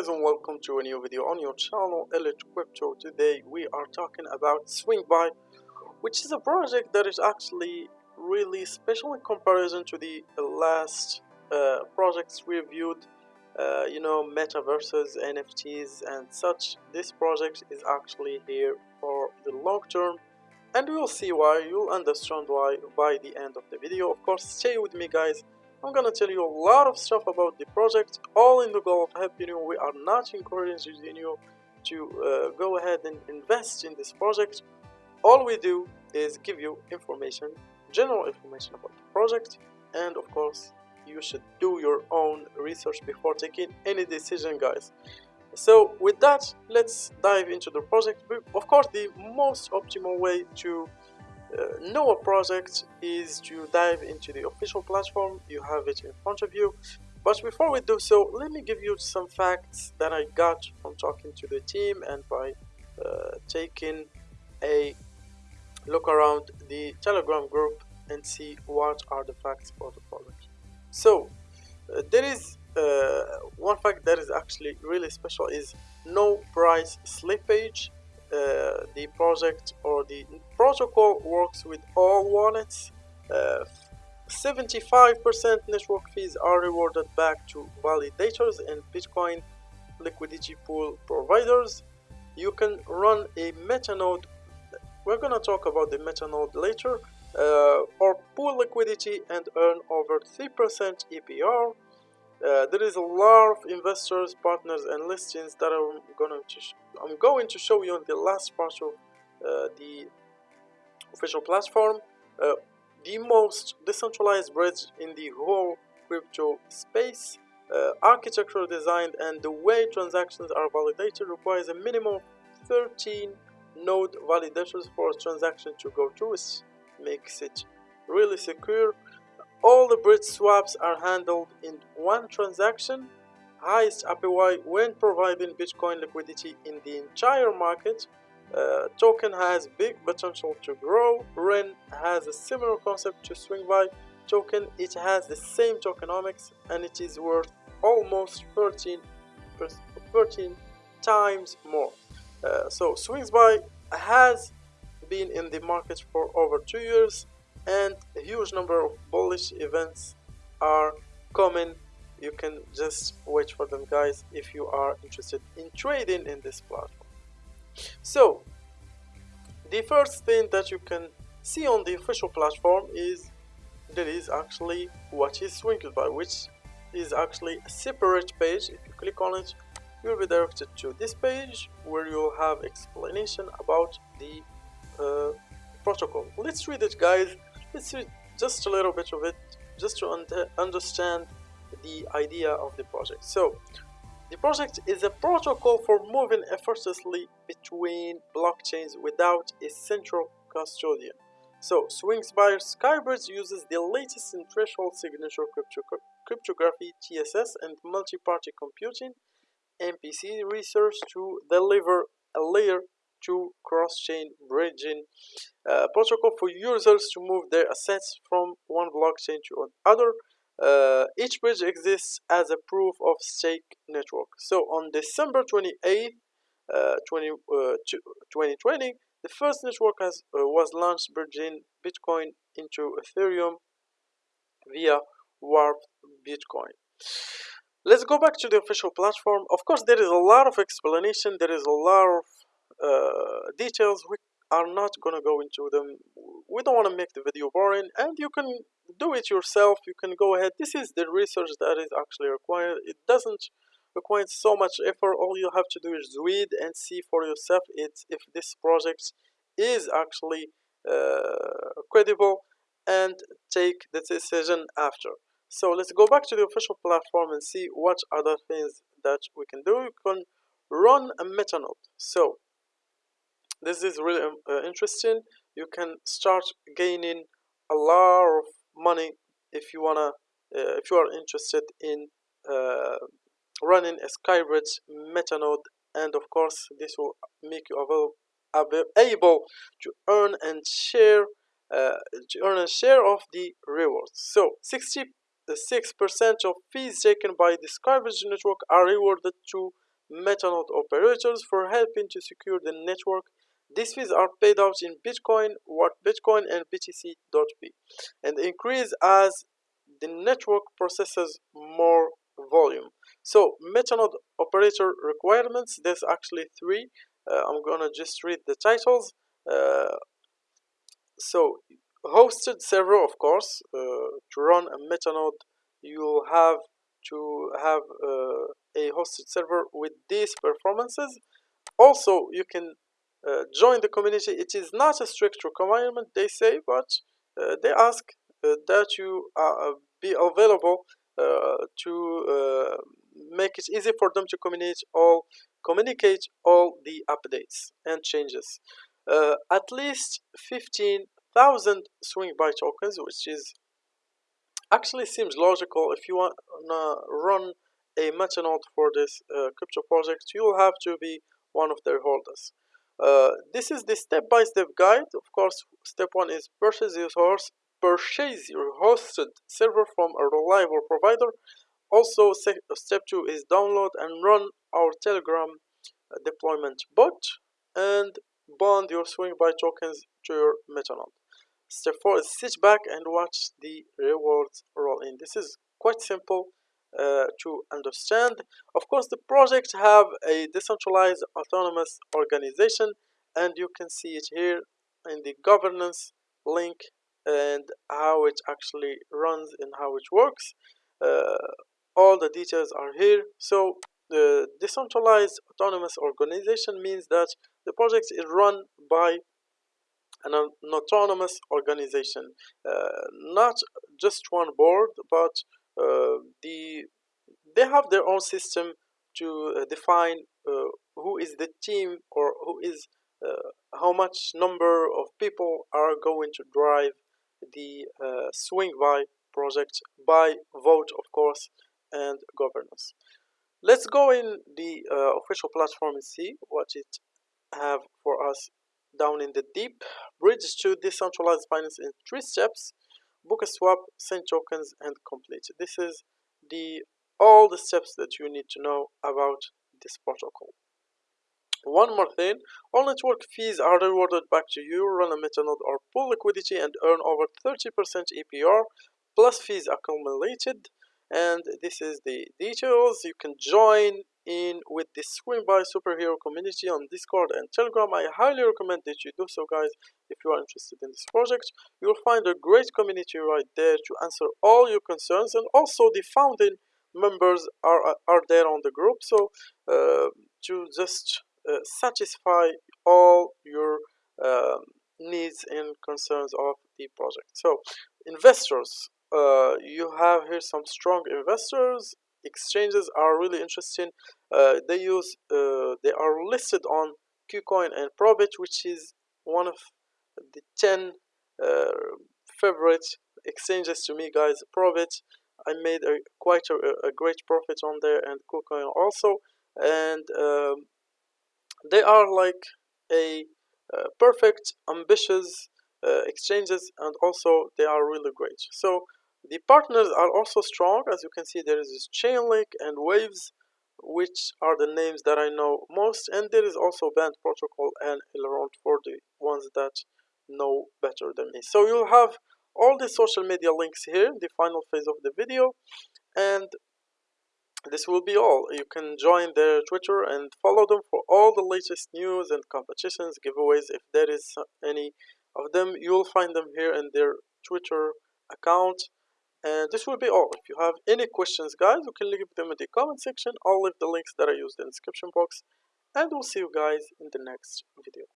guys and welcome to a new video on your channel Elite Crypto. Today we are talking about Swingby which is a project that is actually really special in comparison to the last uh, projects we reviewed uh, you know metaverses, NFTs and such. This project is actually here for the long term and we will see why, you'll understand why by the end of the video. Of course stay with me guys I'm gonna tell you a lot of stuff about the project, all in the goal of helping you. We are not encouraging you to uh, go ahead and invest in this project. All we do is give you information, general information about the project, and of course, you should do your own research before taking any decision, guys. So with that, let's dive into the project. Of course, the most optimal way to uh, know project is to dive into the official platform. You have it in front of you. But before we do so let me give you some facts that I got from talking to the team and by uh, taking a look around the telegram group and see what are the facts about the project. So uh, there is uh, one fact that is actually really special is no price slippage uh, the project or the protocol works with all wallets 75% uh, network fees are rewarded back to validators and Bitcoin liquidity pool providers. You can run a metanode. We're going to talk about the metanode later. Uh, or pool liquidity and earn over 3% APR. Uh, there is a lot of investors, partners, and listings that I'm going to I'm going to show you on the last part of uh, the official platform. Uh, the most decentralized bridge in the whole crypto space. Uh, architectural design and the way transactions are validated requires a minimum of 13 node validators for a transaction to go through, which makes it really secure all the bridge swaps are handled in one transaction. Highest APY when providing Bitcoin liquidity in the entire market. Uh, token has big potential to grow. REN has a similar concept to Swingby token. It has the same tokenomics and it is worth almost 13, 13 times more. Uh, so Swingby has been in the market for over two years and a huge number of bullish events are coming. You can just wait for them guys if you are interested in trading in this platform. So the first thing that you can see on the official platform is there is actually what is Swingby which is actually a separate page. If you click on it you'll be directed to this page where you'll have explanation about the uh, protocol. Let's read it guys let's read just a little bit of it just to un understand the idea of the project. So the project is a protocol for moving effortlessly between blockchains without a central custodian. So Swingby Skybridge uses the latest in threshold signature crypto cryptography TSS and multi-party computing MPC research to deliver a layer to cross-chain bridging uh, protocol for users to move their assets from one blockchain to another. Uh, each bridge exists as a proof of stake network. So on December 28th, uh, 20, 2020, uh, the first network has, uh, was launched bridging Bitcoin into Ethereum via Wrapped Bitcoin. Let's go back to the official platform. Of course, there is a lot of explanation. There is a lot of uh, details we are not gonna go into them. We don't want to make the video boring and you can do it yourself. You can go ahead. This is the research that is actually required. It doesn't require so much effort. All you have to do is read and see for yourself. It's if this project is actually uh, credible and take the decision after. So let's go back to the official platform and see what other things that we can do. You can run a metanode so this is really um, uh, interesting you can start gaining a lot of money if you wanna uh, if you are interested in uh, running a skybridge metanode and of course this will make you able, able to earn and share uh, to earn a share of the rewards so 66% of fees taken by the skybridge network are rewarded to metanode operators for helping to secure the network. These fees are paid out in Bitcoin, what Bitcoin and BTC.B and increase as the network processes more volume. So metanode operator requirements, there's actually three. Uh, I'm gonna just read the titles. Uh, so hosted server, of course, uh, to run a metanode, you'll have to have uh, a hosted server with these performances. Also, you can uh, join the community. It is not a strict requirement, they say, but uh, they ask uh, that you uh, be available to make it easy for them to communicate all communicate all the updates and changes. at least 15,000 Swingby tokens, which is actually seems logical if you want to run a metanode for this uh, crypto project you will have to be one of their holders uh, this is the step-by-step -step guide. Of course step one is purchase your source purchase your hosted server from a reliable provider. Also step two is download and run our telegram uh, deployment bot and bond your Swingby tokens to your metanode Step 4 is sit back and watch the rewards roll in. This is quite simple uh, to understand. Of course, the project have a decentralized autonomous organization and you can see it here in the governance link and how it actually runs and how it works. Uh, all the details are here. So the decentralized autonomous organization means that the project is run by an, an autonomous organization, uh, not just one board, but the they have their own system to uh, define who is the team or who is how much number of people are going to drive the Swingby project by vote of course and governance. Let's go in the uh, official platform and see what it have for us down in the deep. Bridge to decentralized finance in three steps book a swap send tokens and complete. This is the all the steps that you need to know about this protocol. One more thing all network fees are rewarded back to you. Run a metanode or pool liquidity and earn over 30% APR plus fees accumulated. And this is the details. You can join in with the Swingby superhero community on discord and telegram. I highly recommend that you do so guys. If you are interested in this project you'll find a great community right there to answer all your concerns and also the founding members are are there on the group. So uh, to just uh, satisfy all your um, needs and concerns of the project. So investors uh, you have here some strong investors exchanges are really interesting. Uh, they use uh, they are listed on KuCoin and Probit which is one of the 10 uh, favorite exchanges to me guys. Probit I made a quite a, a great profit on there and KuCoin also. And um, they are like a uh, perfect ambitious uh, exchanges and also they are really great. So the partners are also strong. As you can see, there is Chainlink and Waves, which are the names that I know most. And there is also Band Protocol and Elrond for the ones that know better than me. So you'll have all the social media links here, in the final phase of the video. And this will be all. You can join their Twitter and follow them for all the latest news and competitions, giveaways. If there is any of them, you'll find them here in their Twitter account and this will be all. If you have any questions guys you can leave them in the comment section. I'll leave the links that i used in the description box. And we'll see you guys in the next video